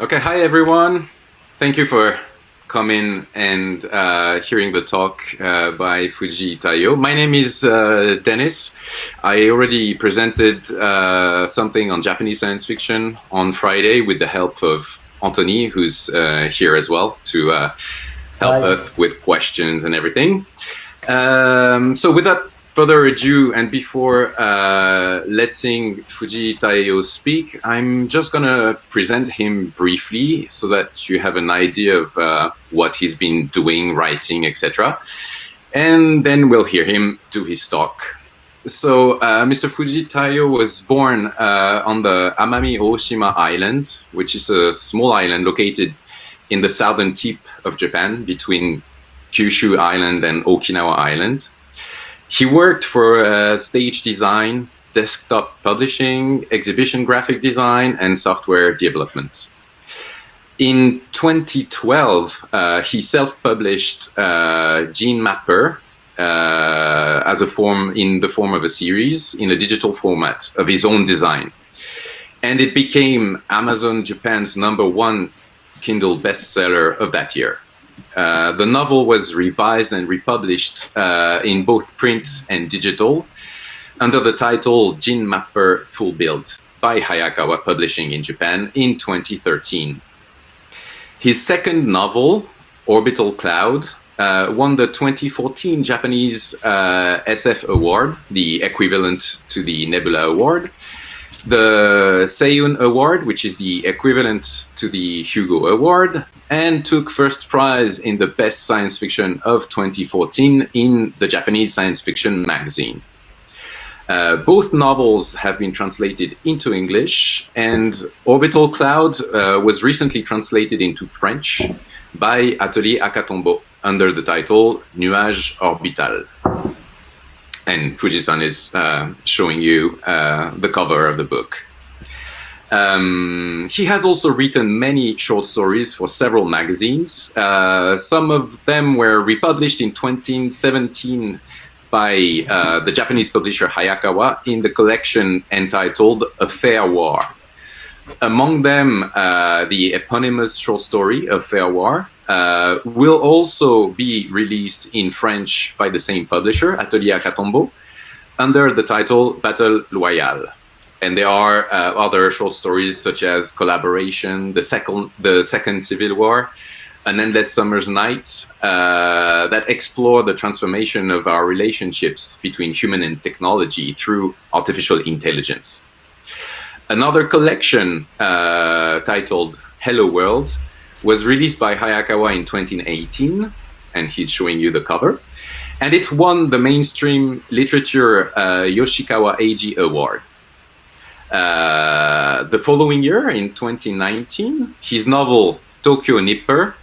Okay, hi everyone. Thank you for coming and uh, hearing the talk uh, by Fujii Taiyo. My name is uh, Dennis. I already presented uh, something on Japanese science fiction on Friday with the help of Anthony, who's uh, here as well to uh, help Hi. us with questions and everything. Um, so without further ado, and before uh, letting Fujii Taiyo speak, I'm just gonna present him briefly so that you have an idea of uh, what he's been doing, writing, etc. And then we'll hear him do his talk. So, uh, Mr. Fujii Taiyo was born uh, on the Amami Oshima Island, which is a small island located in the southern tip of Japan between Kyushu Island and Okinawa Island. He worked for uh, stage design, desktop publishing, exhibition graphic design, and software development. In 2012, uh, he self-published uh, Gene Mapper uh, as a form in the form of a series in a digital format of his own design, and it became Amazon Japan's number one Kindle bestseller of that year. Uh, the novel was revised and republished uh, in both print and digital under the title Gene Mapper Full Build by Hayakawa Publishing in Japan in 2013. His second novel, Orbital Cloud, uh, won the 2014 Japanese uh, SF Award, the equivalent to the Nebula Award, the Seiun Award, which is the equivalent to the Hugo Award, and took first prize in the Best Science Fiction of 2014 in the Japanese Science Fiction magazine. Uh, both novels have been translated into English, and Orbital Cloud uh, was recently translated into French by Atelier Akatombo under the title Nuage Orbital. And Fujisan is uh, showing you uh, the cover of the book. Um, he has also written many short stories for several magazines. Uh, some of them were republished in 2017 by uh, the Japanese publisher Hayakawa in the collection entitled A Fair War. Among them, uh, the eponymous short story A Fair War uh, will also be released in French by the same publisher, Atelier Akatombo, under the title Battle Loyal and there are uh, other short stories such as collaboration the second the second civil war an endless summer's night uh, that explore the transformation of our relationships between human and technology through artificial intelligence. Another collection uh, titled hello world was released by hayakawa in 2018 and he's showing you the cover. And it won the mainstream literature uh, yoshikawa eiji award uh, the following year, in 2019, his novel Tokyo Nipper,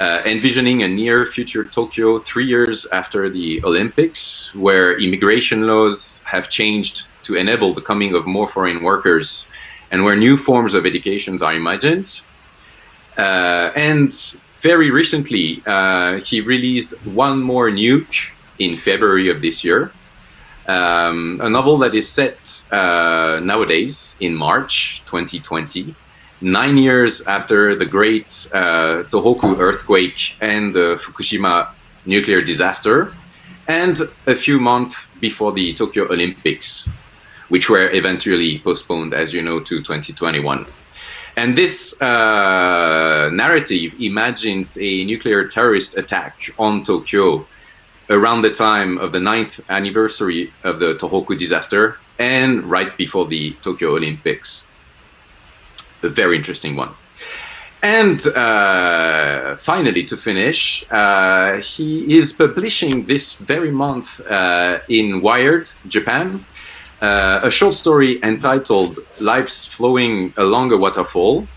uh, envisioning a near future Tokyo three years after the Olympics, where immigration laws have changed to enable the coming of more foreign workers and where new forms of educations are imagined. Uh, and very recently, uh, he released One More Nuke in February of this year, um, a novel that is set uh, nowadays in March 2020, nine years after the great uh, Tohoku earthquake and the Fukushima nuclear disaster, and a few months before the Tokyo Olympics, which were eventually postponed, as you know, to 2021. And this uh, narrative imagines a nuclear terrorist attack on Tokyo around the time of the ninth anniversary of the Tohoku disaster and right before the Tokyo Olympics. A very interesting one. And uh, finally, to finish, uh, he is publishing this very month uh, in Wired, Japan, uh, a short story entitled Life's Flowing Along a Waterfall,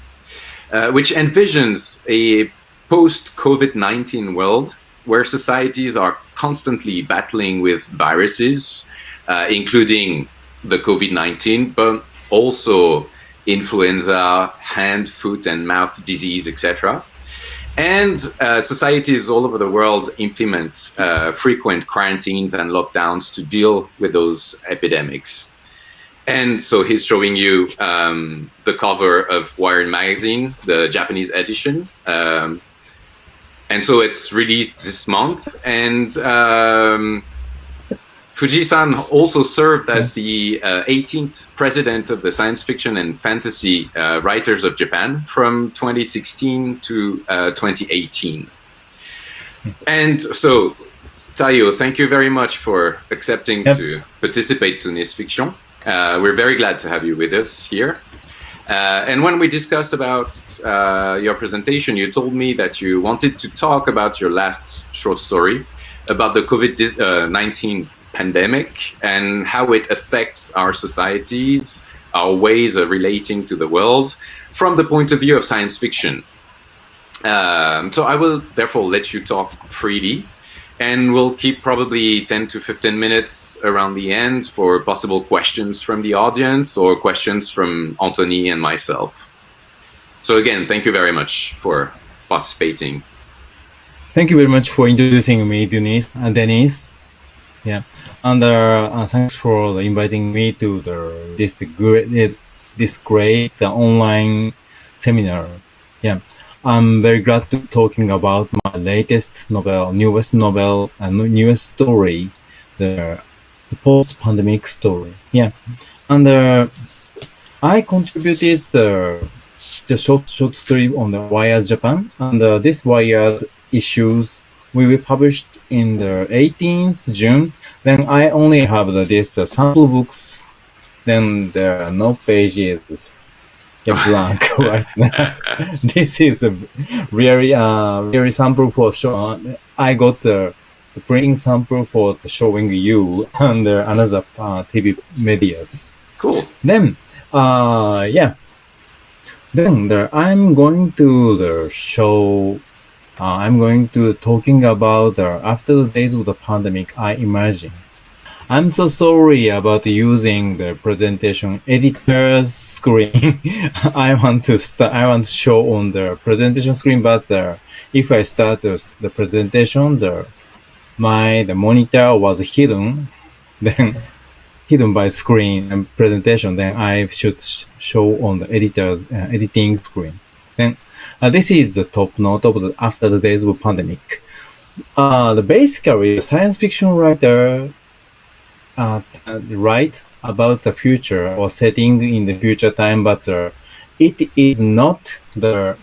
uh, which envisions a post COVID 19 world where societies are constantly battling with viruses, uh, including the COVID 19, but also influenza, hand, foot, and mouth disease, etc. And uh, societies all over the world implement uh, frequent quarantines and lockdowns to deal with those epidemics. And so he's showing you um, the cover of Wired magazine, the Japanese edition. Um, and so it's released this month. And um, Fujii-san also served as the uh, 18th president of the Science Fiction and Fantasy uh, Writers of Japan from 2016 to uh, 2018. And so, Taiyo, thank you very much for accepting yep. to participate to Nice Fiction. Uh, we're very glad to have you with us here. Uh, and when we discussed about uh, your presentation, you told me that you wanted to talk about your last short story about the COVID-19 pandemic and how it affects our societies, our ways of relating to the world from the point of view of science fiction. Um, so I will therefore let you talk freely and we'll keep probably 10 to 15 minutes around the end for possible questions from the audience or questions from Anthony and myself. So again, thank you very much for participating. Thank you very much for introducing me, Denise. Uh, Denise. Yeah, and uh, uh, thanks for inviting me to the this great this great uh, online seminar. Yeah, I'm very glad to talking about my latest novel, newest novel, and newest story, the, the post-pandemic story. Yeah, and uh, I contributed the the short short story on the Wired Japan, and uh, this Wired issues will be published in the 18th June. Then I only have the, this uh, sample books. Then there are no pages blank right now. this is a really, uh, really sample for show. I got the, the printing sample for showing you and uh, another uh, TV medias. Cool. Then, uh, yeah. Then the, I'm going to the show. Uh, I'm going to talking about the, after the days of the pandemic. I imagine I'm so sorry about using the presentation editor's screen. I want to start, I want to show on the presentation screen, but if I start the presentation, the, my, the monitor was hidden, then hidden by screen and presentation, then I should show on the editor's uh, editing screen. Then uh, this is the top note of the, after the days of pandemic. Uh, the basically science fiction writer uh, write about the future or setting in the future time, but uh, it is not the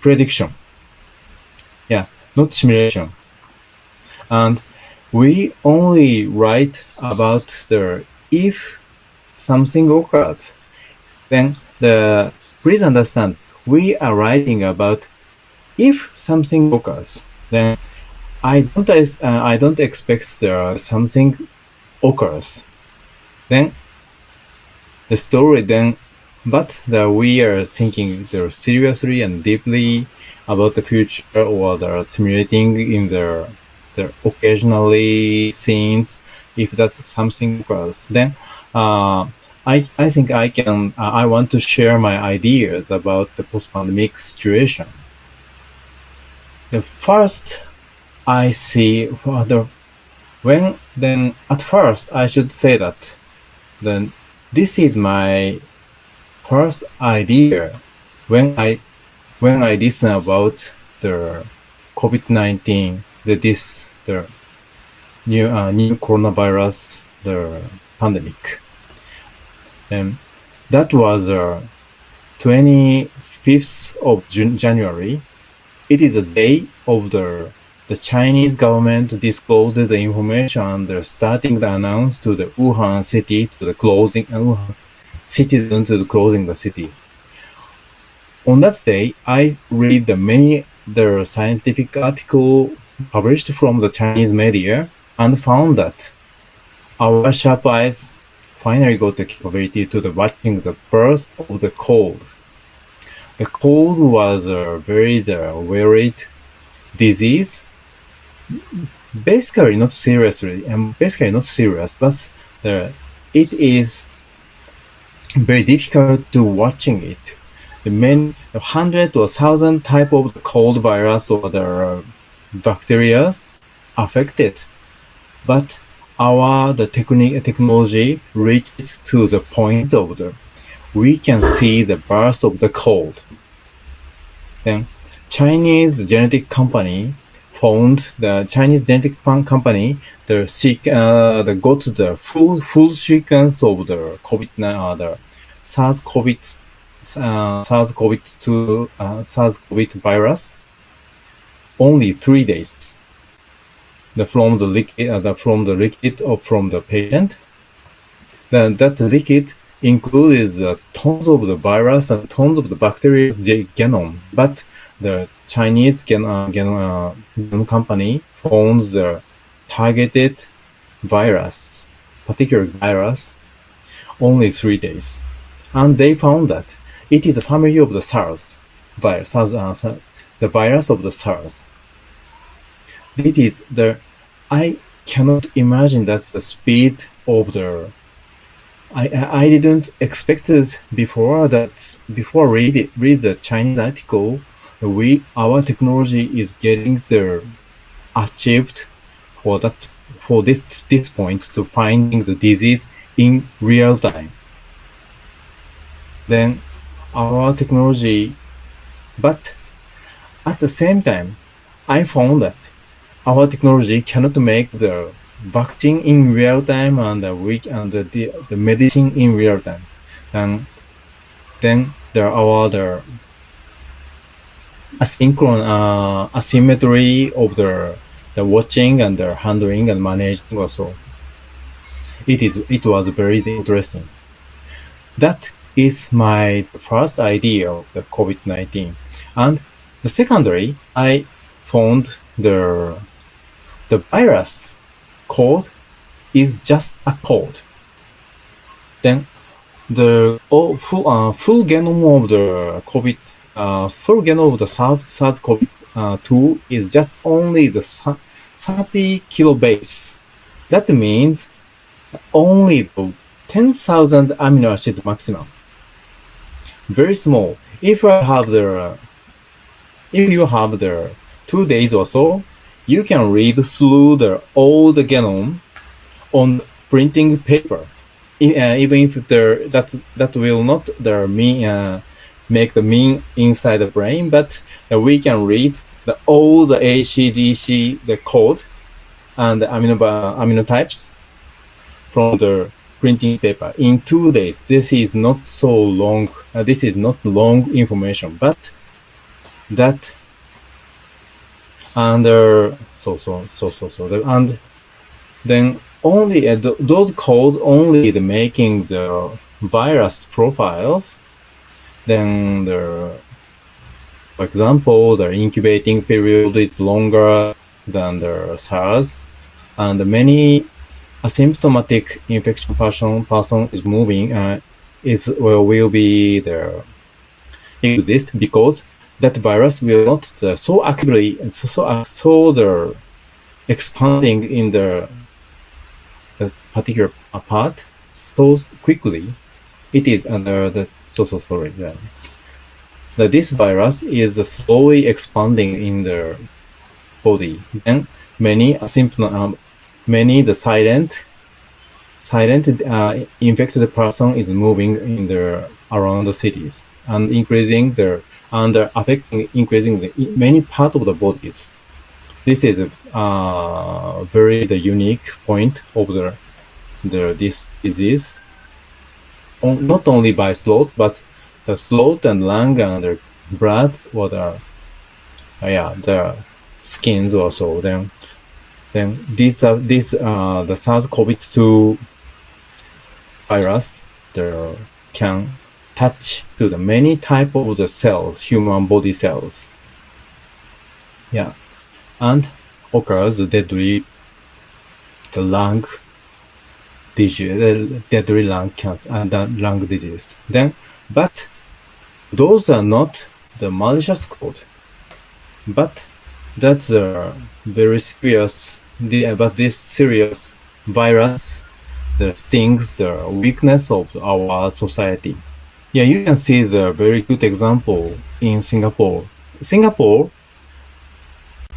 prediction. Yeah, not simulation. And we only write about the if something occurs, then the please understand we are writing about if something occurs, then I don't uh, I don't expect there something occurs. Then the story then, but that we are thinking seriously and deeply about the future or the simulating in the, the occasionally scenes if that's something occurs. Then uh, I, I think I can, uh, I want to share my ideas about the post-pandemic situation. The first I see well, the when then at first I should say that then this is my first idea when I when I listen about the COVID-19 the this the new uh, new coronavirus the pandemic. And that was uh, 25th of June, January. It is a day of the the Chinese government discloses the information and starting the announce to the Wuhan city to the closing uh, Wuhan citizens to the closing the city. On that day, I read the many the scientific article published from the Chinese media and found that our sharp eyes finally got the capability to the watching the birth of the cold. The cold was a very the worried disease basically not seriously and basically not serious but the, it is very difficult to watching it the many hundred or thousand type of cold virus or the uh, bacteria affected but our the technique technology reaches to the point of the we can see the birth of the cold. Then Chinese genetic company found the Chinese genetic company the seek uh, the got the full full sequence of the COVID uh, the SARS COVID uh, SARS COVID two uh, SARS COVID virus only three days. The from the liquid uh, the, from the liquid or from the patient. Then that liquid includes uh, tons of the virus and tons of the bacteria genome, but the Chinese gen, uh, gen, uh, company found the targeted virus, particular virus, only three days. And they found that it is a family of the SARS virus, SARS, uh, the virus of the SARS. It is the, I cannot imagine that's the speed of the I, I didn't expect it before that before read it, read the Chinese article we our technology is getting the achieved for that for this this point to finding the disease in real time then our technology but at the same time i found that our technology cannot make the vaccine in real time and the week and the, the medicine in real time. And then there are other asynchronous uh, asymmetry of the the watching and the handling and managing also. It is it was very interesting. That is my first idea of the COVID-19. And the secondary, I found the the virus code is just a code. Then the oh, full, uh, full genome of the COVID, uh, genome of the SARS-CoV-2 is just only the 30 kilobase. That means only the 10,000 amino acid maximum. Very small. If I have the, if you have the two days or so, you can read through the the genome on printing paper. Uh, even if there that that will not the mean uh, make the mean inside the brain, but we can read the all the ACDC the code and the amino amino types from the printing paper in two days. This is not so long. Uh, this is not long information, but that and uh, so so so so so and then only uh, th those codes only the making the virus profiles then the for example the incubating period is longer than the SARS and many asymptomatic infection person person is moving uh, is well, will be there exist because that virus will not uh, so actively and so so, uh, so the expanding in the, the particular part so quickly. It is under the so so sorry. Yeah. That this virus is slowly expanding in the body. Then many asymptomatic, um, many the silent silent uh, infected person is moving in the around the cities and increasing the and affecting increasing the many part of the bodies. This is a uh, very the unique point of the the this disease. On, not only by throat, but the throat and lung and the blood or the uh, yeah the skins also. Then then this uh, these uh, the SARS-CoV-2 virus the can touch to the many type of the cells, human body cells. Yeah, and occurs deadly the lung disease, deadly lung cancer and uh, lung disease. Then, but those are not the malicious code, but that's a very serious. But this serious virus that stings the weakness of our society. Yeah, you can see the very good example in Singapore. Singapore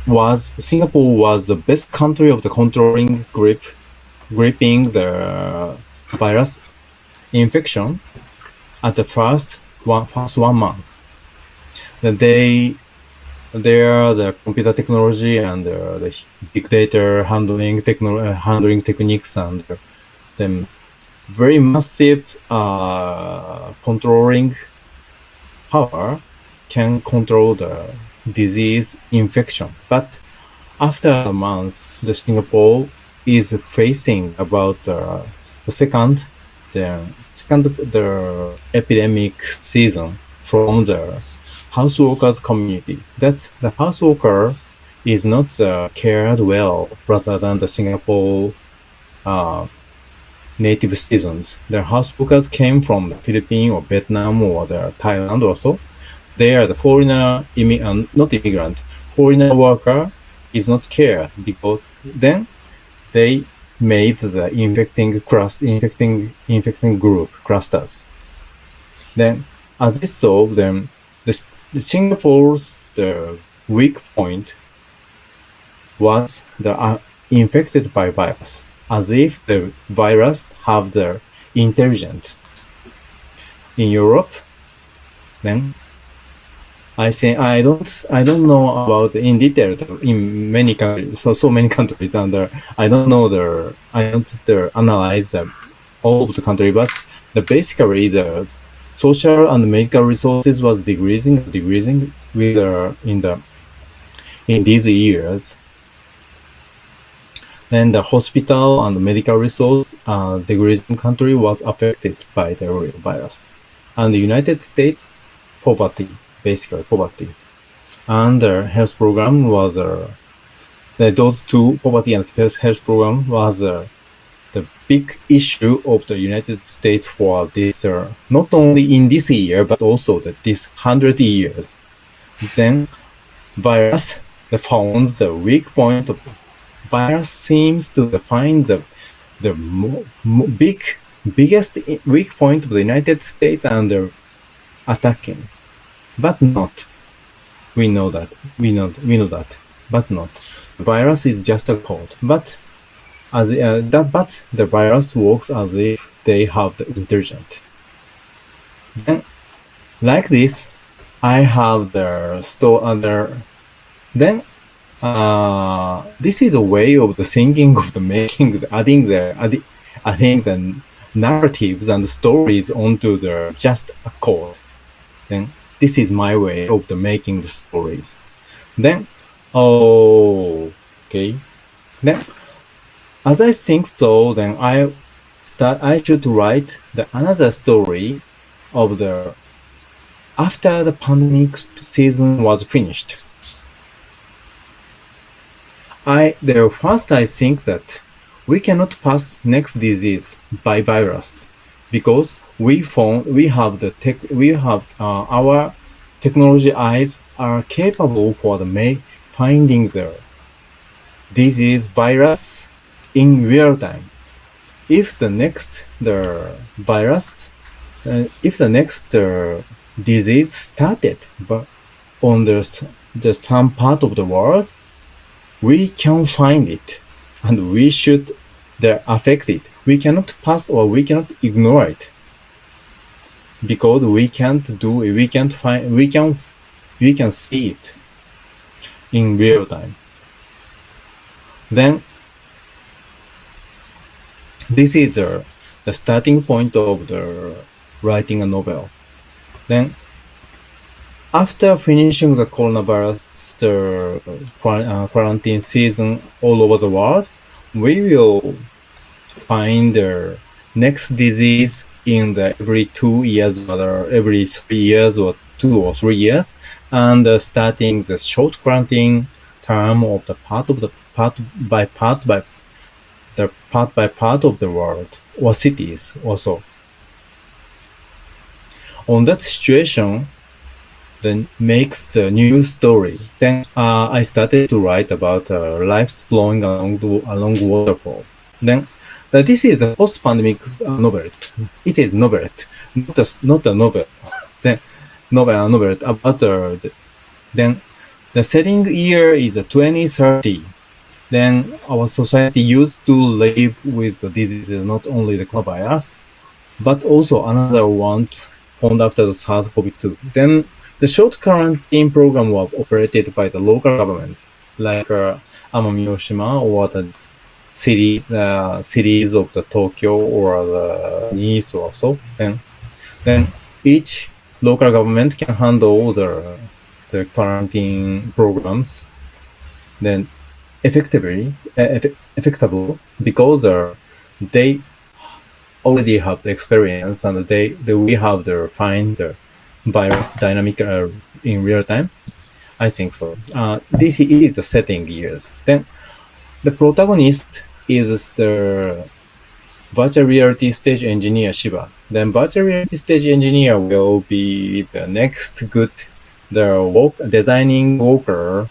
was Singapore was the best country of the controlling grip gripping the virus infection at the first one first one month. Then they there the computer technology and uh, the big data handling techno- uh, handling techniques and then very massive uh, controlling power can control the disease infection. But after a month, the Singapore is facing about uh, the second the second the epidemic season from the house workers community. That the house worker is not uh, cared well rather than the Singapore uh, native citizens. The house workers came from the Philippines or Vietnam or the Thailand also. They are the foreigner, immi- not immigrant, foreigner worker is not cared because then they made the infecting cluster, infecting infecting group clusters. Then, as this so, them, the, the Singapore's the weak point was the uh, infected by virus, as if the virus have the intelligence. In Europe, then I think I don't I don't know about in detail in many countries so so many countries and I don't know the I don't uh, analyze the, all of the country but the basically the social and medical resources was decreasing decreasing with uh, in the in these years. Then the hospital and medical resource uh, decreasing country was affected by the virus. And the United States poverty basically poverty. And the health program was uh, those two poverty and health, health program was uh, the big issue of the United States for this uh, not only in this year but also that this hundred years. Then virus found the weak point of virus seems to find the the mo- mo- big biggest weak point of the United States uh, attacking but not. We know that. We know. We know that. But not. Virus is just a code. But as uh, that, but the virus works as if they have the intelligent. Then, like this, I have the store under. Then, uh, this is a way of the thinking of the making, the adding the adding, adding the narratives and stories onto the just a code. Then this is my way of the making the stories. Then, oh, okay. Then, as I think so, then I start. I should write the another story of the after the pandemic season was finished. I the first I think that we cannot pass next disease by virus because we found we have the tech we have uh, our technology eyes are capable for the may finding the disease virus in real time. If the next the virus uh, if the next uh, disease started but on the, the some part of the world we can find it and we should the affect it. We cannot pass or we cannot ignore it because we can't do it we can't find we can we can see it in real time. Then this is the starting point of the writing a novel. Then after finishing the coronavirus the uh, quarantine season all over the world we will find the next disease in the every two years or every three years or two or three years, and uh, starting the short granting term of the part of the part by part by the part by part of the world or cities also. On that situation, then makes the new story. Then uh, I started to write about uh, lives flowing along the along waterfall. Then uh, this is a post-pandemic novel. It is novel, not a, not a novel. then novel novelette about uh, the, then the setting year is 2030. then our society used to live with the diseases, not only the coronavirus, but also another ones found after the SARS-CoV-2. Then the short quarantine program was operated by the local government, like uh, Amami Oshima or the city, uh, cities of the Tokyo or the Nice or so. Then, then each local government can handle the the quarantine programs. Then effectively, uh, effectable because uh, they already have the experience and they, they we have the find the virus dynamic uh, in real time. I think so. Uh, this is the setting years. Then the protagonist is the virtual reality stage engineer Shiba. Then virtual reality stage engineer will be the next good the work, designing worker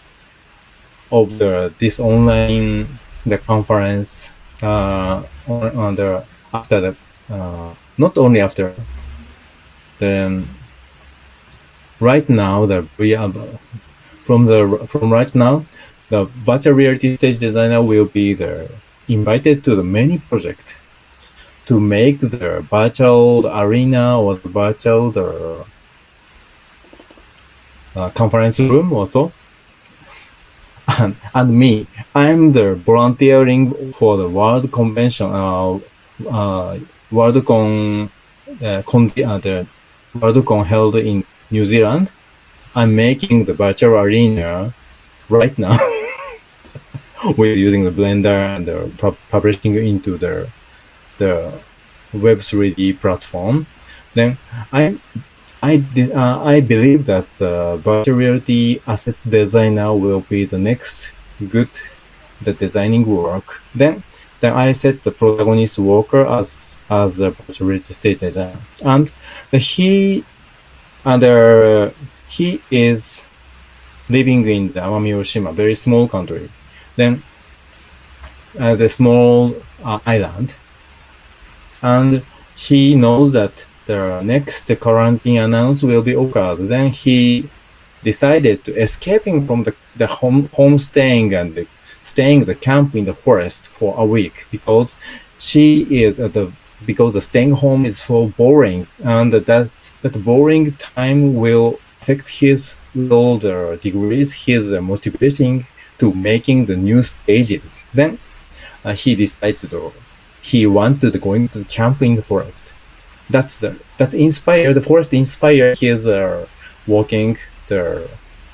of the this online the conference uh, on, on the after the uh, not only after the right now the VR from the from right now the virtual reality stage designer will be the invited to the many project to make the virtual arena or the virtual the uh, conference room also. And, and me i'm the volunteering for the world convention uh, uh, worldcon uh, con, uh, the worldcon held in new zealand. I'm making the virtual arena right now with using the blender and the publishing into the the web 3d platform then i I uh, I believe that uh, virtual reality assets designer will be the next good the designing work. Then then I set the protagonist worker as as a virtual reality state designer, and he and uh, he is living in the Amami Oshima, very small country. Then uh, the small uh, island, and he knows that the next quarantine announced will be occurred. Then he decided to escaping from the, the home, home staying and the, staying the camp in the forest for a week because she is uh, the because the staying home is so boring and that that boring time will affect his older degrees his motivating to making the new stages then uh, he decided to he wanted going to camp in the forest. That's the that inspire the forest inspire his uh, working the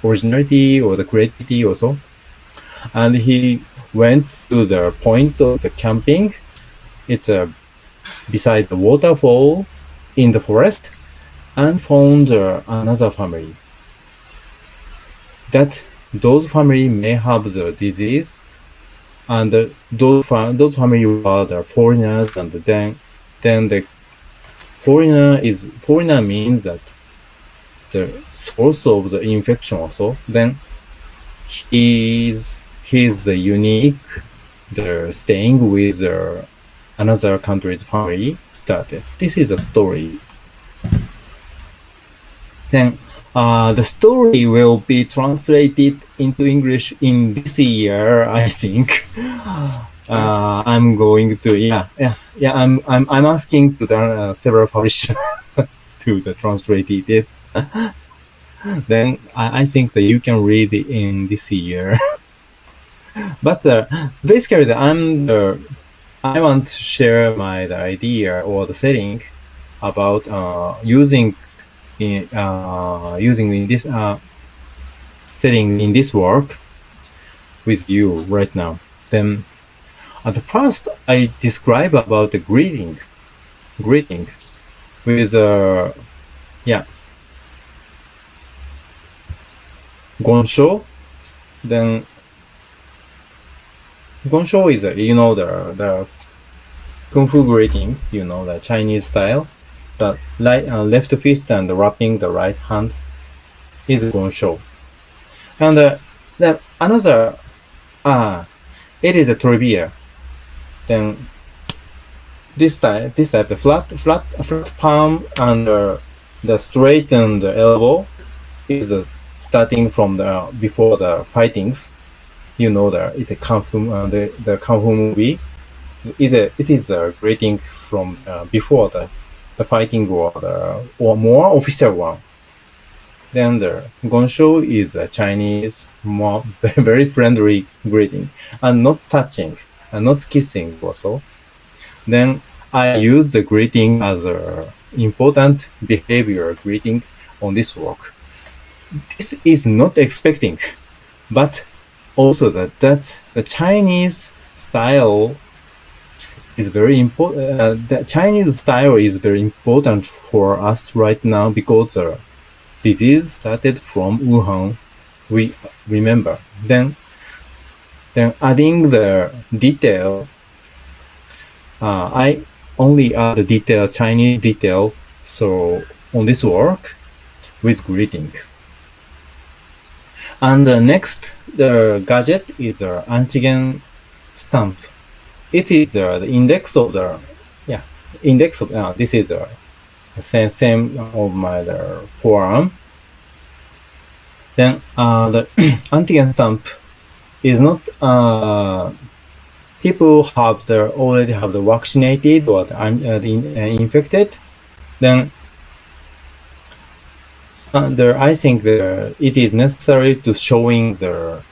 originality or the creativity also. And he went to the point of the camping. It's uh, beside the waterfall in the forest and found uh, another family. That those family may have the disease and those, those family are the foreigners and then then the foreigner is foreigner means that the source of the infection also then he's he's unique the staying with another country's family started. This is a stories. Then uh, the story will be translated into english in this year i think uh, I'm going to yeah yeah yeah I'm I'm I'm asking to the uh, several publishers to the translate it. then I, I think that you can read it in this year. but uh, basically, I'm the I want to share my the idea or the setting about uh, using in uh, using in this uh, setting in this work with you right now. Then at first, I describe about the greeting, greeting with uh, yeah, gongshou. Then gongshou is uh, you know the the kung fu greeting, you know the Chinese style. The right, uh, left fist and wrapping the right hand is gongshou. And uh, then another ah, it is a trivia then this type, this type, the flat, flat, flat palm and uh, the straightened elbow is uh, starting from the before the fightings you know the it kung fu uh, the the kung fu movie. It it is a greeting from uh, before the the fighting order or more official one. Then the gongshou is a Chinese more very friendly greeting and not touching and not kissing also. Then I use the greeting as a important behavior greeting on this work. This is not expecting, but also that that the Chinese style is very important. Uh, the Chinese style is very important for us right now because uh, disease started from Wuhan. We remember then. Then adding the detail, uh, I only add the detail Chinese detail. So on this work with greeting. And the next the gadget is an antigen stamp. It is uh, the index of the yeah index of uh, this is uh, same same of my the forearm. Then uh, the antigen stamp is not uh, people have the already have the vaccinated or the, uh, the uh, infected. Then there, I think it is necessary to showing the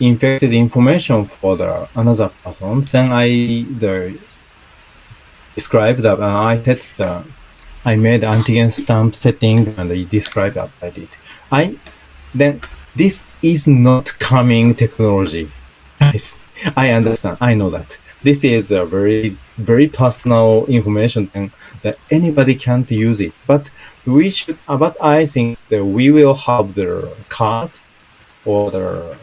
infected information for the another person. Then I the describe that uh, I set the I made antigen stamp setting and I described that I did. I then this is not coming technology. I understand. I know that this is a very very personal information and that anybody can't use it but we should but i think that we will have the card or the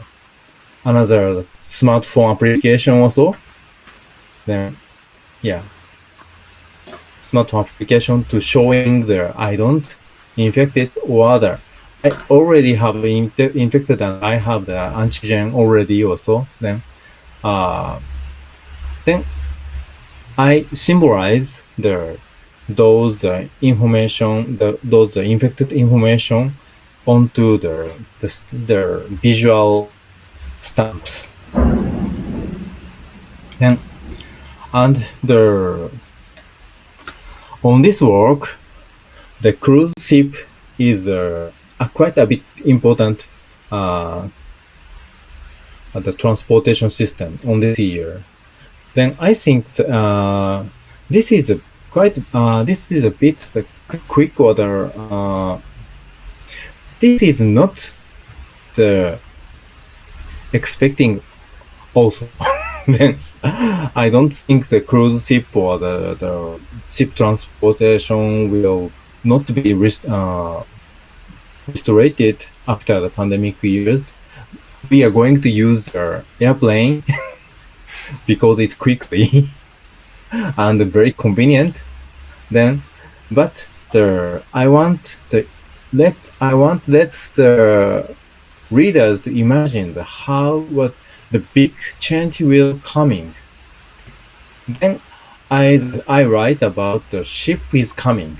another smartphone application also. Then yeah. Smartphone application to showing the i don't infected or other. I already have infected and i have the antigen already also then uh then I symbolize the those uh, information, the, those uh, infected information onto the, the, the visual stamps. And, and the on this work, the cruise ship is uh, a quite a bit important uh, the transportation system on this year then I think uh, this is a quite uh, this is a bit the quick order. Uh, this is not the expecting also. then I don't think the cruise ship or the, the ship transportation will not be rest, uh, restored after the pandemic years. We are going to use the airplane because it's quickly and very convenient then but the i want the let i want let the readers to imagine the how what the big change will coming. Then i i write about the ship is coming.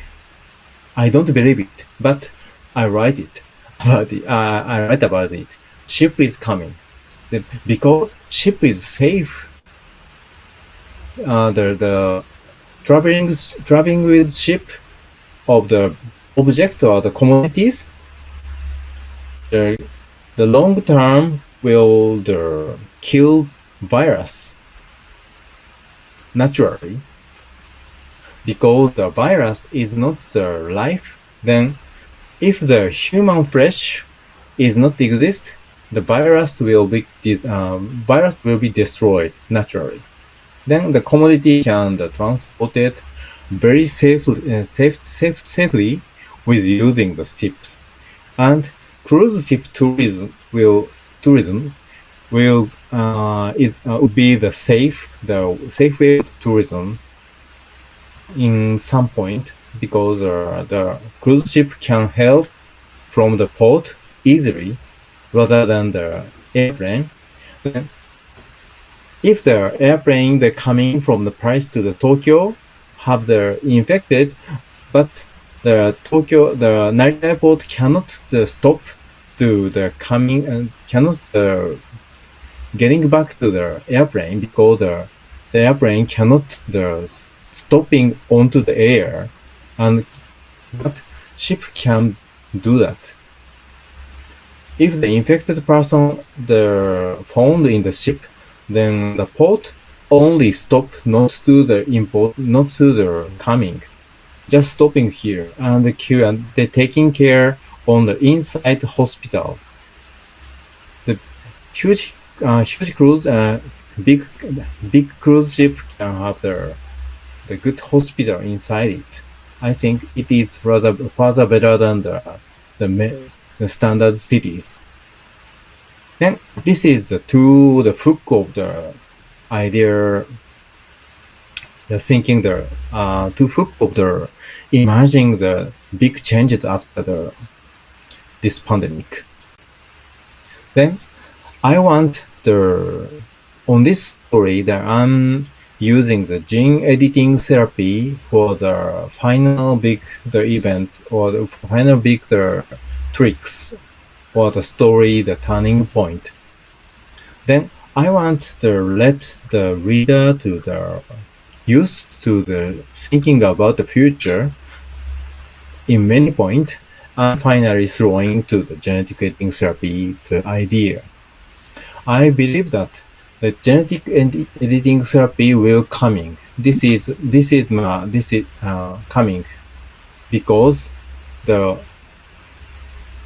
I don't believe it but i write it about uh, i write about it. Ship is coming. Then because ship is safe. Uh, the the traveling traveling with ship of the object or the commodities, the the long term will kill virus naturally because the virus is not the life then if the human flesh is not exist the virus will be uh, virus will be destroyed naturally then the commodity can transport it very safely, uh, safe, safe, safely with using the ships. And cruise ship tourism will tourism will uh, it uh, would be the safe the safe way of tourism in some point because uh, the cruise ship can hail from the port easily rather than the airplane. If the airplane that coming from the Paris to the Tokyo have the infected, but the Tokyo, the Narita airport cannot uh, stop to the coming and cannot uh, getting back to the airplane because the, the airplane cannot the stopping onto the air and but ship can do that. If the infected person the found in the ship, then the port only stop not to the import, not to the coming, just stopping here and the queue and they taking care on the inside hospital. The huge, uh, huge cruise, uh, big, big cruise ship can have the the good hospital inside it. I think it is rather further better than the the, the standard cities. Then this is the to the hook of the idea, the thinking the uh, to hook of the imagining the big changes after the this pandemic. Then I want the on this story that I'm using the gene editing therapy for the final big the event or the final big the tricks or the story the turning point then i want to let the reader to the used to the thinking about the future in many point and finally throwing to the genetic editing therapy the idea i believe that the genetic ed editing therapy will coming. This is this is uh, this is uh, coming because the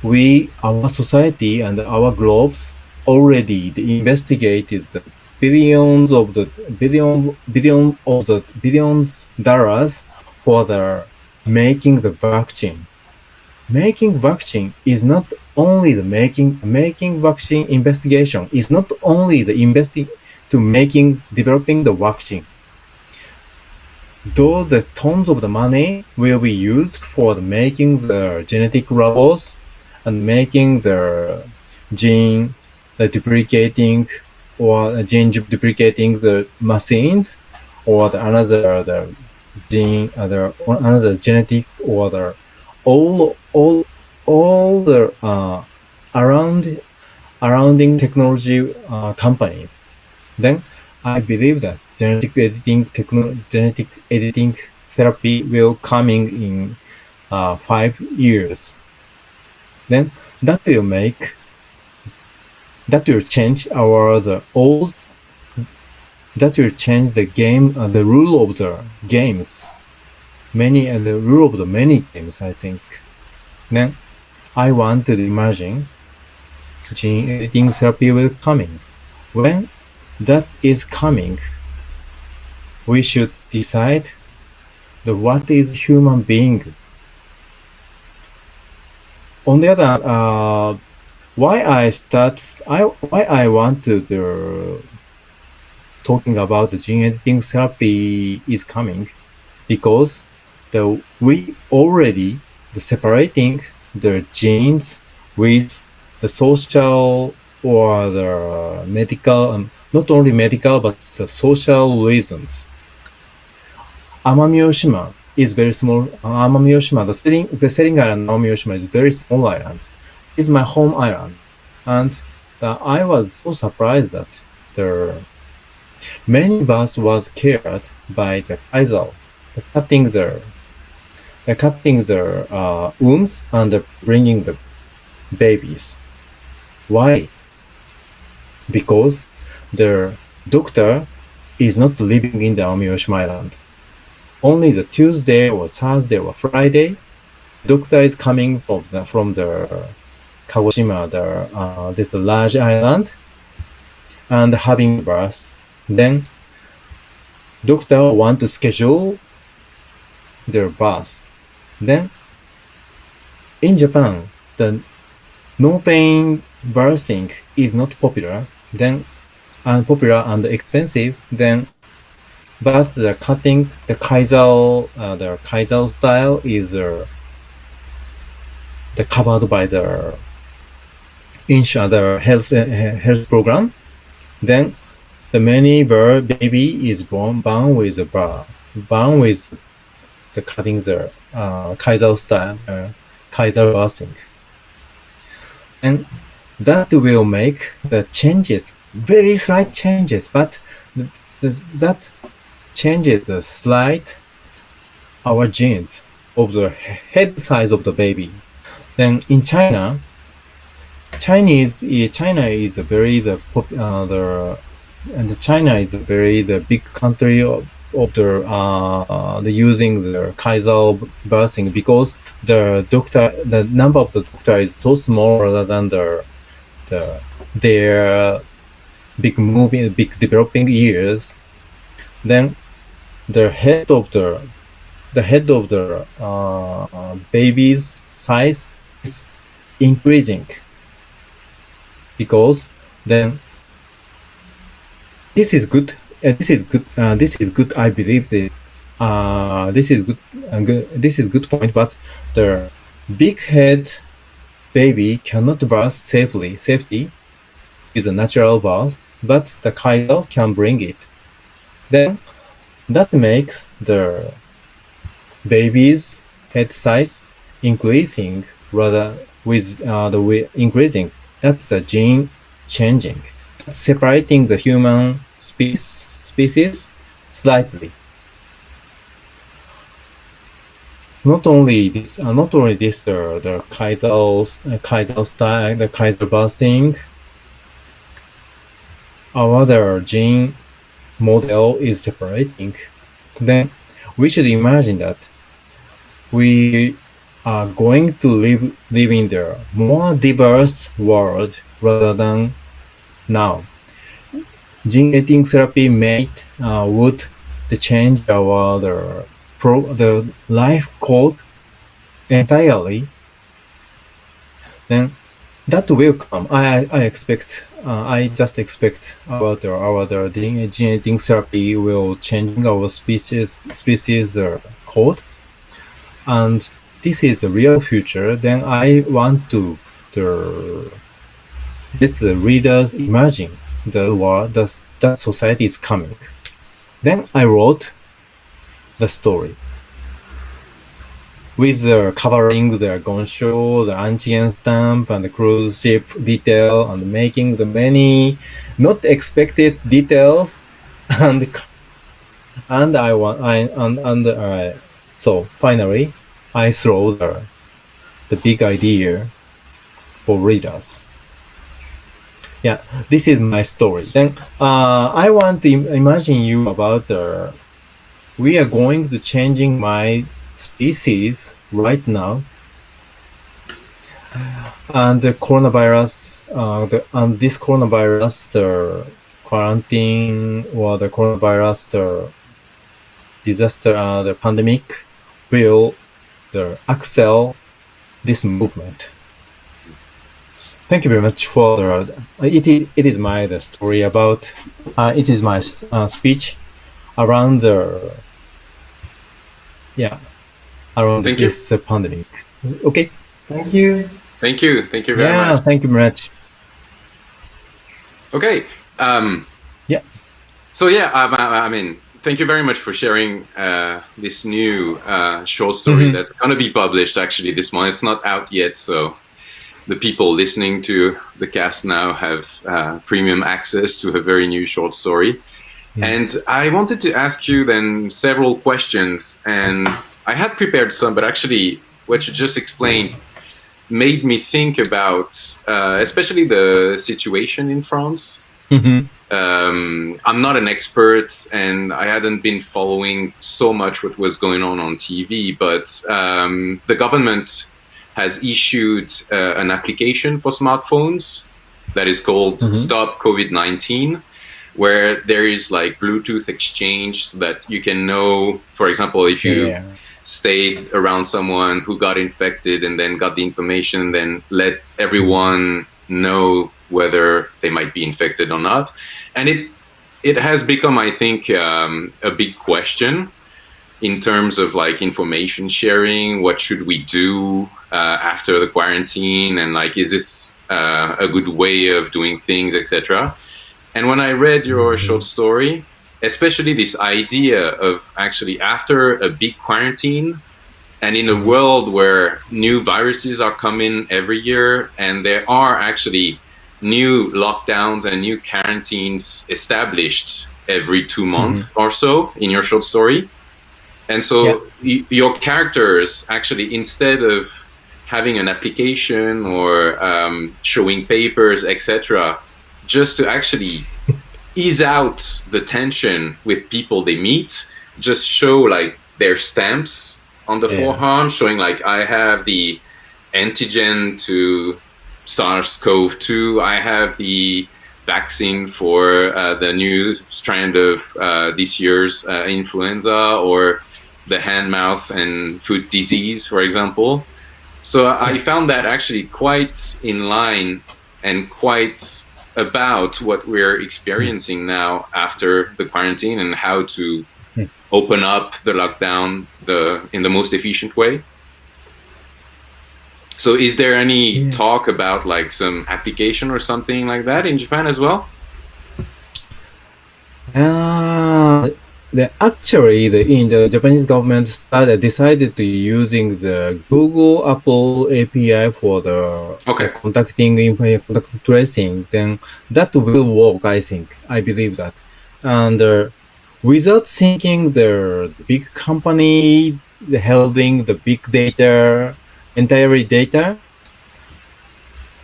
we our society and our globes already investigated the billions of the billion billion of the billions dollars for the making the vaccine. Making vaccine is not only the making making vaccine investigation is not only the investing to making developing the vaccine. Though the tons of the money will be used for the making the genetic robots and making the gene the duplicating or uh, gene duplicating the machines or the another the gene uh, other another genetic or the all all all the uh, around surrounding technology uh, companies, then I believe that genetic editing genetic editing therapy will coming in uh, five years. Then that will make that will change our the old that will change the game uh, the rule of the games many and uh, the rule of the many games I think. Then I want to imagine gene editing therapy will coming. When that is coming, we should decide the what is human being. On the other uh, why I start, I why I want to the, talking about the gene editing therapy is coming, because the we already the separating the genes with the social or the medical, um, not only medical, but the social reasons. Amami is very small. Amami the setting, the setting island Amami is very small island. It's my home island. And uh, I was so surprised that the many of us was cared by the Kaiser, the cutting the uh, cutting the uh, wombs and bringing the babies. Why? Because the doctor is not living in the Amami Oshima Island. Only the Tuesday or Thursday or Friday, doctor is coming from the from the Kagoshima, the uh, this large island, and having birth. Then doctor want to schedule their birth then, in Japan, the no pain birthing is not popular, then unpopular and expensive, then but the cutting the Kaiser uh, the Kaiser style is uh, the covered by the insurance the health uh, health program. Then the many baby is born born with a bar born with the cutting the uh, Kaiser style, uh, Kaiser birthing. And that will make the changes very slight changes, but th- th- that changes the slight our genes of the head size of the baby. Then in China, Chinese eh, China is a very the uh, the and China is a very the big country of, of the uh, the using the Kaiser birthing because the doctor the number of the doctor is so small rather than the the their big moving big developing years then the head of the the head of the uh, baby's size is increasing because then this is good uh, this is good uh, this is good i believe that uh, this is good, uh, good this is good point but the big head baby cannot birth safely safety is a natural birth but the kaiser can bring it. Then that makes the baby's head size increasing rather with uh, the way increasing. That's the gene changing separating the human spe- species slightly. Not only this, uh, not only this, uh, the Kaiser, uh, Kaiser style, the Kaiser birthing, our other gene model is separating. Then we should imagine that we are going to live live in the more diverse world rather than now, gene editing therapy made uh, would change our the pro the life code entirely. Then that will come. I I expect. Uh, I just expect about the, our the gene, gene editing therapy will change our species species uh, code, and this is the real future. Then I want to the let the readers imagine the world that, society is coming. Then I wrote the story with the covering the gongshou, the antigen stamp, and the cruise ship detail, and making the many not expected details, and and I want I and and uh, so finally I throw the the big idea for readers yeah this is my story. Then uh, i want to imagine you about the we are going to changing my species right now. And the coronavirus uh, the, and this coronavirus the quarantine or the coronavirus the disaster uh, the pandemic will the excel this movement thank you very much for the. It is, it is my the story about. Uh, it is my uh, speech around the. Yeah, around Thank this uh, pandemic. Okay, thank you. Thank you. Thank you very yeah, much. thank you very much. Okay. Um, Yeah. So yeah, um, I, I mean, thank you very much for sharing uh, this new uh, short story Mhm. that's gonna be published actually this month. It's not out yet, so the people listening to the cast now have uh, premium access to a very new short story. Mm. And I wanted to ask you then several questions, and I had prepared some, but actually, what you just explained made me think about, uh, especially the situation in France. Mhm. Um, I'm not an expert, and I hadn't been following so much what was going on on TV. But um, the government has issued uh, an application for smartphones that is called Mhm. Stop COVID 19, where there is like Bluetooth exchange so that you can know, for example, if you yeah. stayed around someone who got infected and then got the information, then let everyone know whether they might be infected or not. And it it has become, I think, um, a big question in terms of like information sharing. What should we do uh, after the quarantine? And like, is this uh, a good way of doing things, etc. And when I read your short story, especially this idea of actually after a big quarantine and in a world where new viruses are coming every year and there are actually new lockdowns and new quarantines established every two months mm-hmm. or so in your short story. And so y- your characters actually, instead of having an application or um, showing papers, etc., just to actually ease out the tension with people they meet, just show like their stamps on the yeah. forearm, showing like I have the antigen to SARS-CoV-2, I have the vaccine for uh, the new strand of uh, this year's uh, influenza or the hand, mouth, and foot disease, for example. So I found that actually quite in line and quite about what we're experiencing now after the quarantine and how to open up the lockdown the in the most efficient way. So is there any yeah. talk about like some application or something like that in Japan as well? Uh, the, actually, the, in the Japanese government started decided to using the Google Apple API for the okay. contacting contact tracing. Then that will work. I think. I believe that, and uh, without thinking the big company holding the big data, entirely data,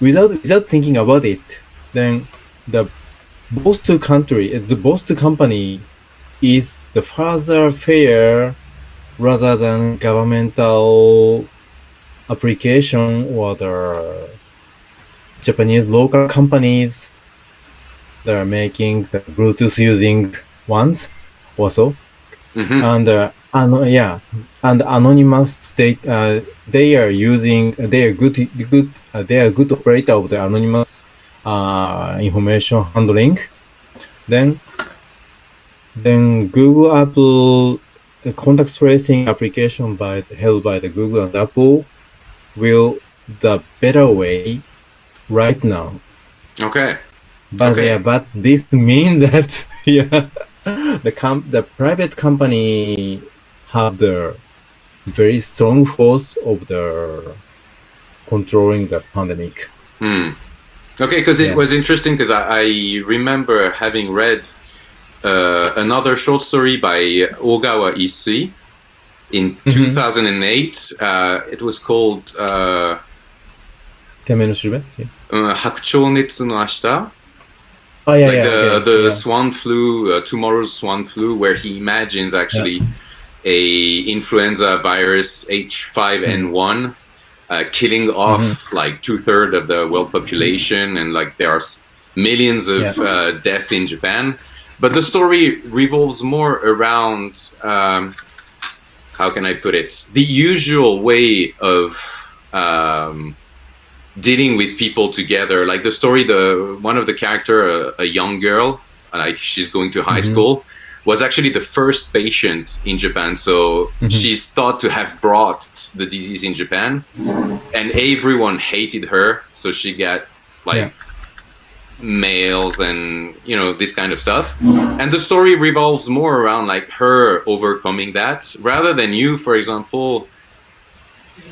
without without thinking about it, then the both two country, the both two company is the further fair rather than governmental application or the Japanese local companies that are making the Bluetooth using ones also. Mm-hmm. And uh, an- yeah, and anonymous state uh, they are using they are good good uh, they are good operator of the anonymous uh, information handling. Then then Google Apple contact tracing application by held by the Google and Apple will the better way right now. Okay. But okay. yeah, but this means that yeah, the com- the private company have the very strong force of the controlling the pandemic. Hmm. Okay, because it yeah. was interesting because I, I remember having read uh, another short story by Ogawa Issui in mm-hmm. 2008. Uh, it was called uh, Netsu uh, no Ashita. Oh, yeah, like yeah, the, yeah, the yeah. swan flu, uh, tomorrow's swan flu, where he imagines actually a influenza virus H5N1 mm-hmm. uh, killing mm-hmm. off mm-hmm. like two thirds of the world population, and like there are millions of uh, death in Japan. But the story revolves more around um, how can I put it? The usual way of um, dealing with people together. Like the story, the one of the character, a, a young girl, like she's going to high Mhm. school, was actually the first patient in Japan. So Mhm. she's thought to have brought the disease in Japan, and everyone hated her. So she got like Yeah. Mails and you know this kind of stuff. And the story revolves more around like her overcoming that rather than you for example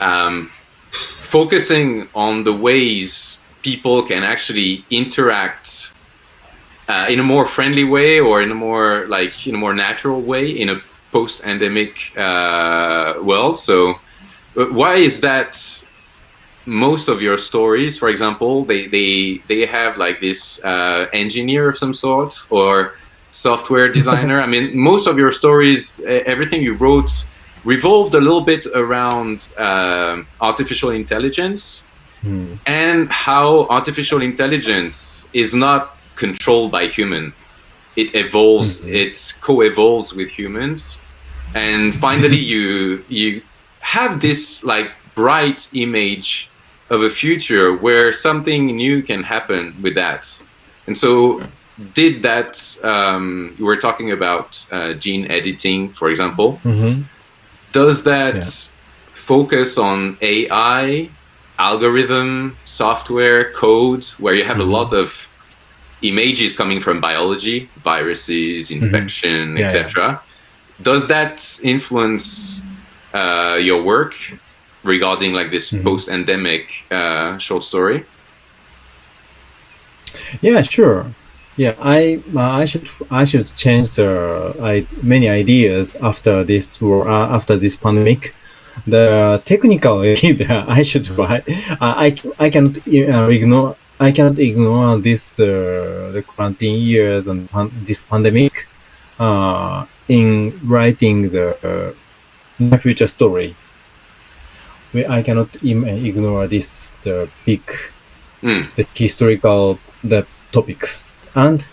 um, focusing on the ways people can actually interact uh, in a more friendly way or in a more like in a more natural way in a post-endemic uh, world. So uh, why is that most of your stories for example they they they have like this uh, engineer of some sort or software designer i mean most of your stories everything you wrote revolved a little bit around um artificial intelligence Hmm. and how artificial intelligence is not controlled by human it evolves Mhm. it co-evolves with humans and finally you you have this like bright image of a future where something new can happen with that and so did that um, you were talking about uh, gene editing for example Mhm. does that Yeah. focus on ai algorithm software code where you have Mhm. a lot of images coming from biology viruses infection Mm-hmm. Yeah, etc does that influence uh, your work regarding like this Mhm. post-endemic uh, short story Yeah, sure. Yeah, I uh, I should I should change the I, many ideas after this war uh, after this pandemic. The technically, I should write. I I cannot uh, ignore I cannot ignore this the the quarantine years and pan, this pandemic uh, in writing the uh, future story. I cannot ignore this the big mm. the historical the topics. And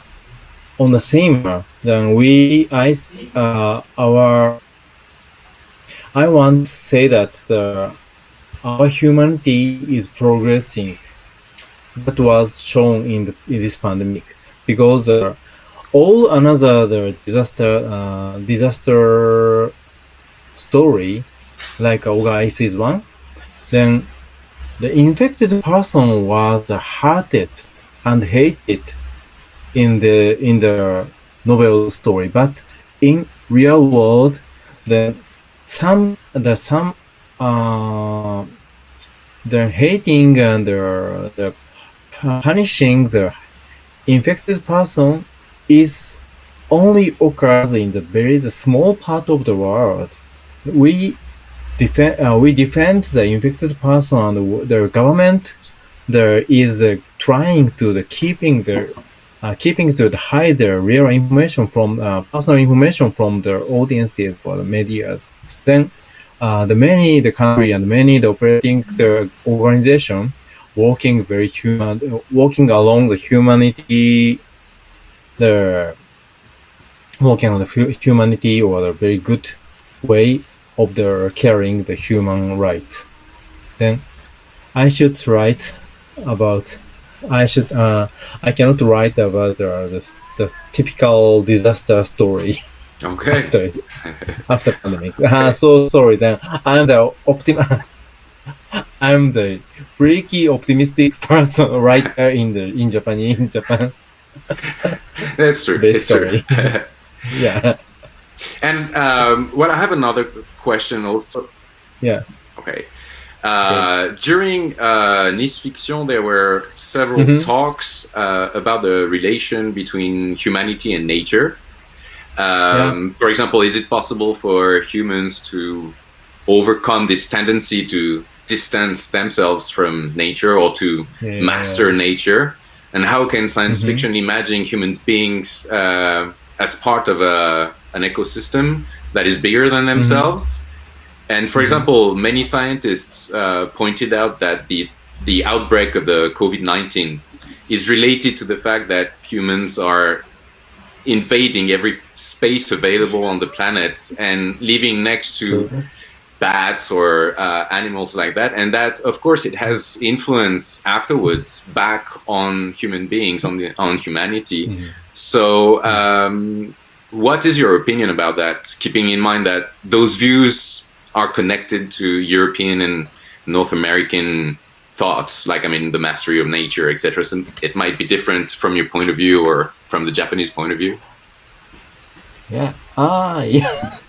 on the same then we I uh, our I want to say that the our humanity is progressing. That was shown in, the, in this pandemic. Because uh, all another the disaster uh, disaster story like Oga is one then the infected person was hurted and hated in the in the novel story but in real world the some the some uh, the hating and the, the punishing the infected person is only occurs in the very small part of the world. We defend uh, we defend the infected person and the government there is uh, trying to the keeping the uh, keeping to the hide the real information from uh, personal information from the audiences or the medias. Then uh, the many the country and many the operating the organization working very human, working along the humanity, the walking on the humanity or the very good way of the carrying the human right. Then I should write about. I should. Uh, I cannot write about uh, the, the typical disaster story. Okay. after after pandemic. Uh, so sorry. Then I'm the optim. I'm the freaky optimistic person right there in the in Japan in Japan. That's true. It's true. yeah. And um, well, I have another question also. Yeah. Okay. Uh, okay. During uh, Nice Fiction, there were several mm -hmm. talks uh, about the relation between humanity and nature. Um, yeah. For example, is it possible for humans to overcome this tendency to distance themselves from nature or to yeah. master nature? And how can science mm -hmm. fiction imagine human beings uh, as part of a, an ecosystem that is bigger than mm-hmm. themselves? Mm -hmm. And for mm -hmm. example, many scientists uh, pointed out that the the outbreak of the COVID-19 is related to the fact that humans are invading every space available on the planet and living next to bats or uh, animals like that and that of course it has influence afterwards back on human beings on the on humanity mm -hmm. so um, what is your opinion about that? Keeping in mind that those views are connected to European and North American thoughts like I mean the mastery of nature etc so it might be different from your point of view or from the Japanese point of view. Yeah. Ah yeah.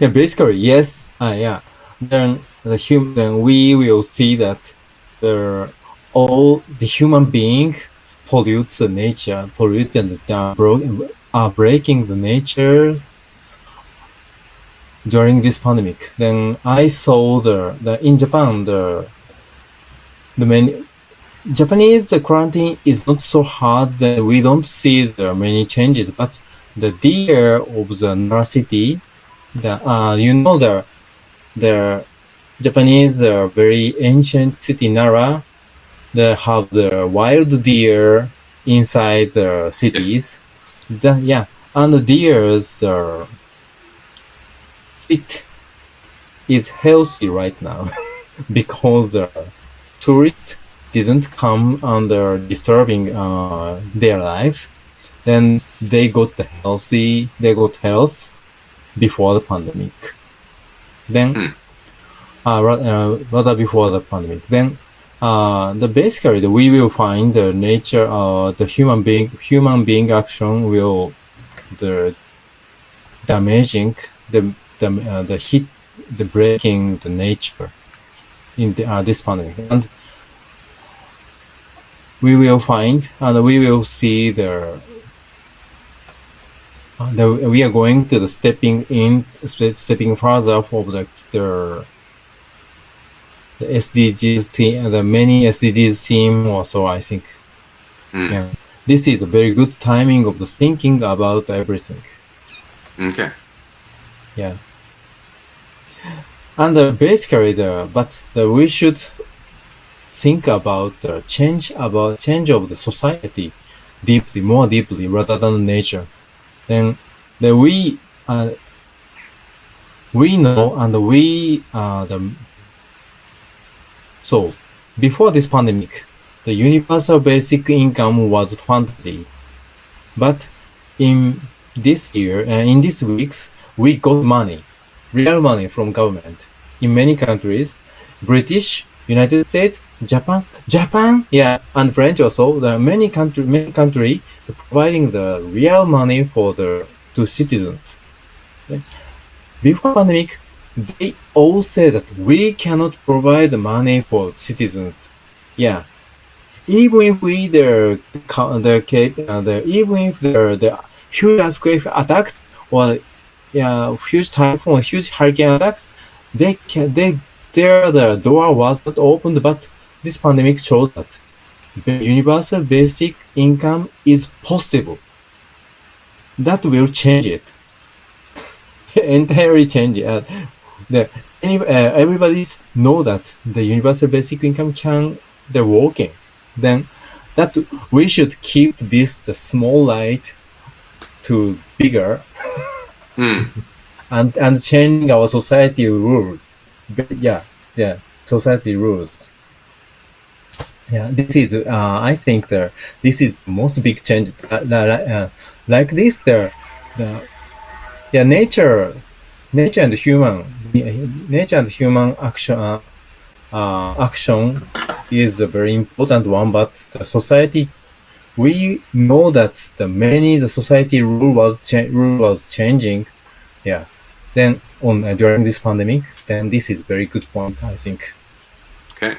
Yeah basically yes. Ah, yeah. Then the human, then we will see that the all the human being pollutes the nature, pollutes and uh, bro- are breaking the natures during this pandemic. Then I saw the, the in Japan the the many Japanese quarantine is not so hard that we don't see the many changes, but the deer of the Nara city, the uh, you know the the Japanese uh, very ancient city Nara, they have the wild deer inside the cities. The, yeah, and the deer's uh, sit is healthy right now because uh, tourists didn't come under disturbing uh, their life. Then they got the healthy, they got health before the pandemic. Then, mm. uh, uh, rather before the pandemic, then uh, the basically the, we will find the nature, uh, the human being, human being action will the damaging the the uh, the hit, the breaking the nature in the, uh, this pandemic and we will find and we will see the, uh, the we are going to the stepping in stepping further for the the, the SDGs theme, the many SDGs team also I think. Mm. Yeah. This is a very good timing of the thinking about everything. Okay. Yeah. And uh, basically, the but the, we should think about the change about change of the society deeply, more deeply, rather than nature. Then, then we uh, we know and we uh, the so before this pandemic, the universal basic income was fantasy, but in this year uh, in these weeks we got money, real money from government in many countries, British, United States, Japan, Japan, yeah, and French also. Are many country, many country providing the real money for the to citizens. Before pandemic, they all say that we cannot provide money for citizens. Yeah, even if we the the, uh, the even if the the huge earthquake attacked or yeah huge typhoon, huge hurricane attacks, they can they there the door was not opened, but this pandemic showed that universal basic income is possible. That will change it. Entirely change it. Uh, the, any, uh, everybody know that the universal basic income can they're working. Then that we should keep this uh, small light to bigger. Mm. and and changing our society rules. But yeah, yeah, society rules. Yeah, this is uh, I think the this is most big change. Uh, uh, like this, the the yeah nature, nature and human, nature and human action uh, uh, action is a very important one. But the society, we know that the many the society rule was rule was changing. Yeah. Then on uh, during this pandemic then this is very good point i think. Okay.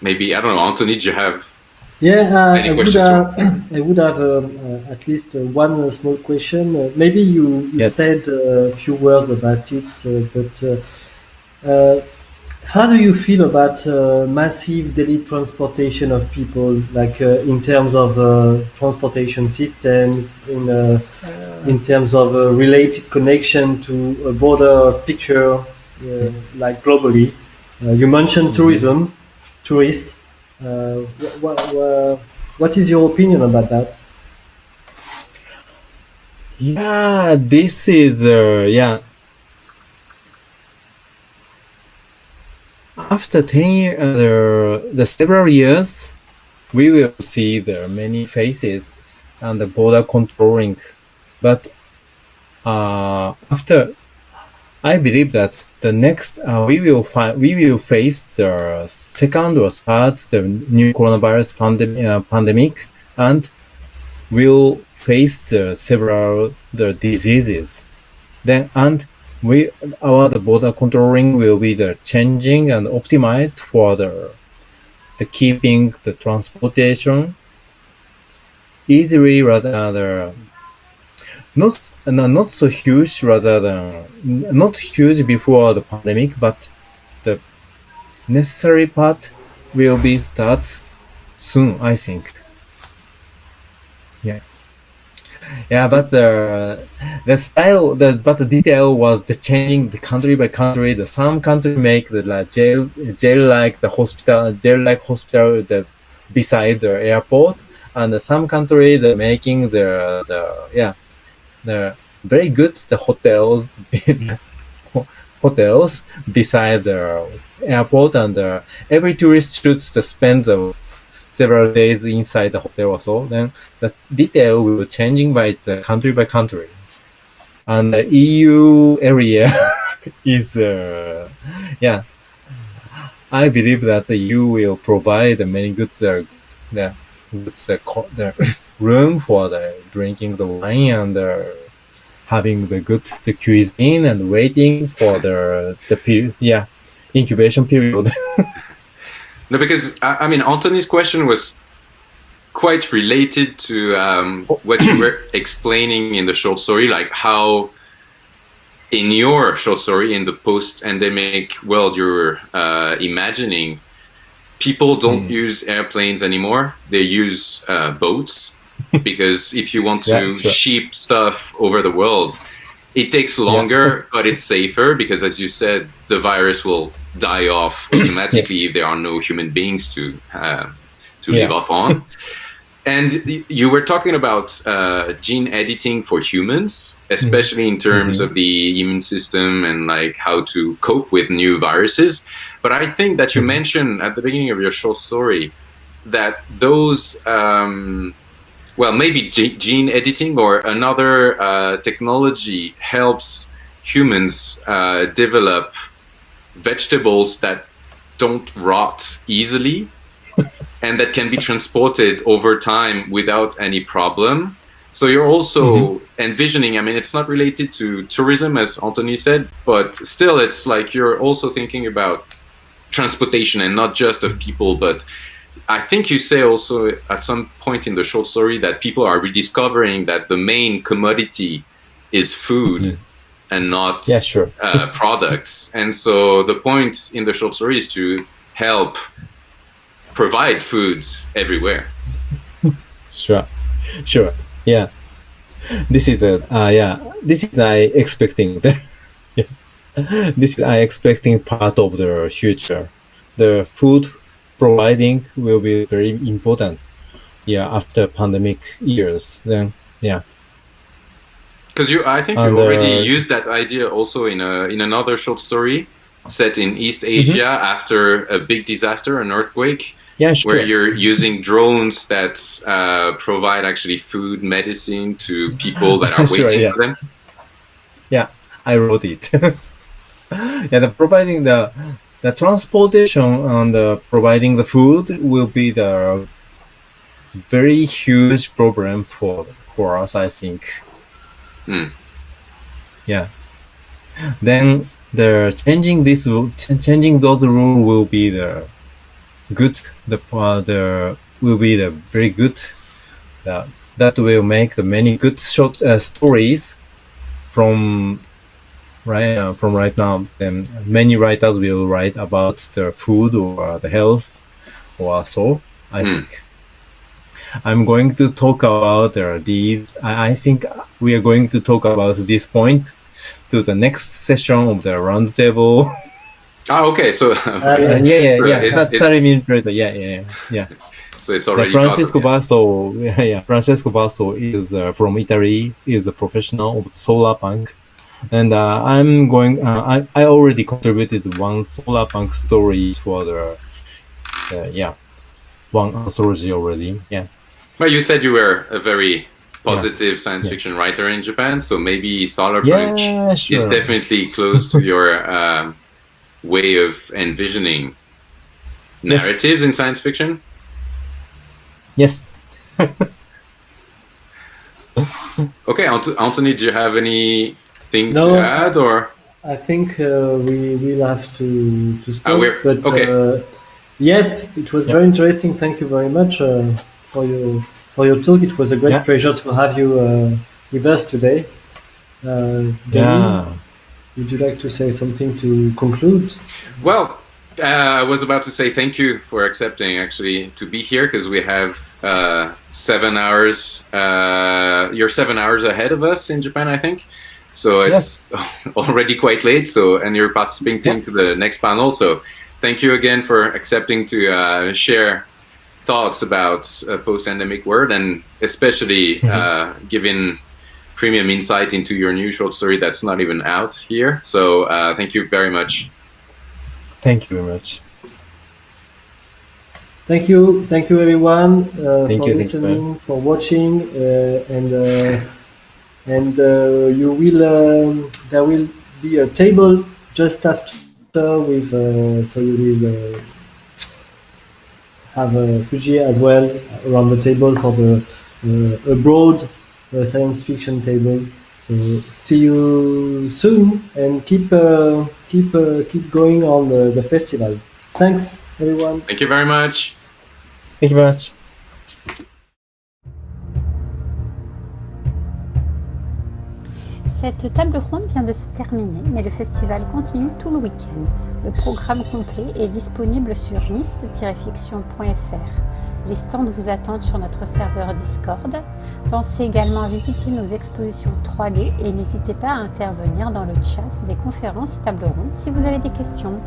Maybe i don't know anthony do you have yeah uh, I, would have, I would have um, uh, at least uh, one uh, small question uh, maybe you, you yes. said a few words about it but how do you feel about uh, massive daily transportation of people, like uh, in terms of uh, transportation systems, in uh, in terms of a related connection to a broader picture, uh, like globally? Uh, you mentioned mm-hmm. tourism, tourists. What, what, what is your opinion about that? Yeah, this is yeah after 10 years, uh, the several years, we will see the many faces and the border controlling. But uh, after, I believe that the next uh, we will we will face the second or third the new coronavirus pandem- uh, pandemic and will face the several the diseases. Then and we our the border controlling will be the changing and optimized for the the keeping the transportation easily rather not not so huge rather than not huge before the pandemic but the necessary part will be start soon i think. Yeah. Yeah, but the the style, the but the detail was the changing the country by country. The some country make the like, jail jail like the hospital jail like hospital the beside the airport, and the some country the making the the yeah the very good the hotels hotels beside the airport and uh, every tourist should spend the several days inside the hotel also, then the detail will changing by the country by country. And the EU area is, uh, yeah, I believe that you will provide many good, uh, the, the, the room for the drinking the wine and uh, having the good the cuisine and waiting for the the period, yeah, incubation period. No, because I, I mean, Anthony's question was quite related to um, what you were explaining in the short story, like how in your short story in the post-endemic world you're uh, imagining people don't Mm. use airplanes anymore they use uh, boats because if you want to Yeah, sure. ship stuff over the world it takes longer but it's safer because as you said the virus will die off automatically if there are no human beings to uh, to live off on and you were talking about uh, gene editing for humans, especially in terms Mhm. of the immune system and like how to cope with new viruses. But I think that you Mhm. mentioned at the beginning of your short story that those, um, well, maybe gene editing or another uh, technology helps humans uh, develop vegetables that don't rot easily and that can be transported over time without any problem. So you're also envisioning, I mean, it's not related to tourism, as Anthony said, but still, it's like you're also thinking about transportation and not just of people, but I think you say also at some point in the short story that people are rediscovering that the main commodity is food Mhm. and not Yeah, sure. uh, products. And so the point in the short story is to help provide food everywhere. Sure, sure. Yeah, this is a uh, yeah. This is I expecting the. yeah. This is I expecting part of the future. The food providing will be very important. Yeah, after pandemic years, then yeah, Because you, I think you already uh, used that idea also in a in another short story set in East Asia after a big disaster, an earthquake, yeah, sure. where you're using drones that uh, provide actually food, medicine to people that are Sure, waiting yeah. for them. Yeah, I wrote it. yeah, the providing the the transportation and the providing the food will be the very huge problem for for us, I think. Hmm. Yeah. Then the changing this ch- changing those rule will be the good the uh, the will be the very good that that will make the many good short uh, stories from right uh, from right now then many writers will write about the food or the health or so i Hmm. think i'm going to talk about uh, these I, I think we are going to talk about this point to the next session of the roundtable Ah, okay. So, yeah yeah yeah, yeah. it's- it's- 30 minutes later yeah yeah yeah so it's already Francesco part of- Verso, yeah, yeah, Francesco Verso is uh, from Italy. is a professional of solar punk, and uh, I'm going. Uh, I I already contributed one solar punk story for the, uh, yeah, one anthology already. Yeah, But you said you were a very positive science Yeah. fiction writer in Japan, so maybe Solarpunk yeah, sure. is definitely close to your um, way of envisioning Yes. narratives in science fiction. yes. Okay, Ant- Anthony, do you have anything No. to add, or I think uh, we will have to to stop. we're- but okay. uh, yep, it was Yep. very interesting. Thank you very much uh, for your for your talk. It was a great Yeah. pleasure to have you uh, with us today. Uh, Denis, Yeah. would you like to say something to conclude? well, uh, I was about to say thank you for accepting actually to be here because we have uh, seven hours. Uh, you're seven hours ahead of us in Japan, I think. So it's already quite late. So and you're participating to the next panel. So thank you again for accepting to uh, share thoughts about a post-endemic world and especially Mhm. uh, giving premium insight into your new short story that's not even out here. So uh, thank you very much. Thank you very much. Thank you, thank you everyone uh, Thank for you, thank you, listening, for watching, uh, and uh, and uh, you will um, there will be a table just after with uh, so you will uh, have a Fujii as well around the table for the uh, a broad uh, science fiction table. So see you soon and keep uh, keep uh, keep going on the, the festival. Thanks, everyone. Thank you very much. Thank you very much. Cette table ronde vient de se terminer, mais le festival continue tout le week-end. Le programme complet est disponible sur nice-fiction.fr. Les stands vous attendent sur notre serveur Discord. Pensez également à visiter nos expositions 3D et n'hésitez pas à intervenir dans le chat des conférences et tables rondes si vous avez des questions.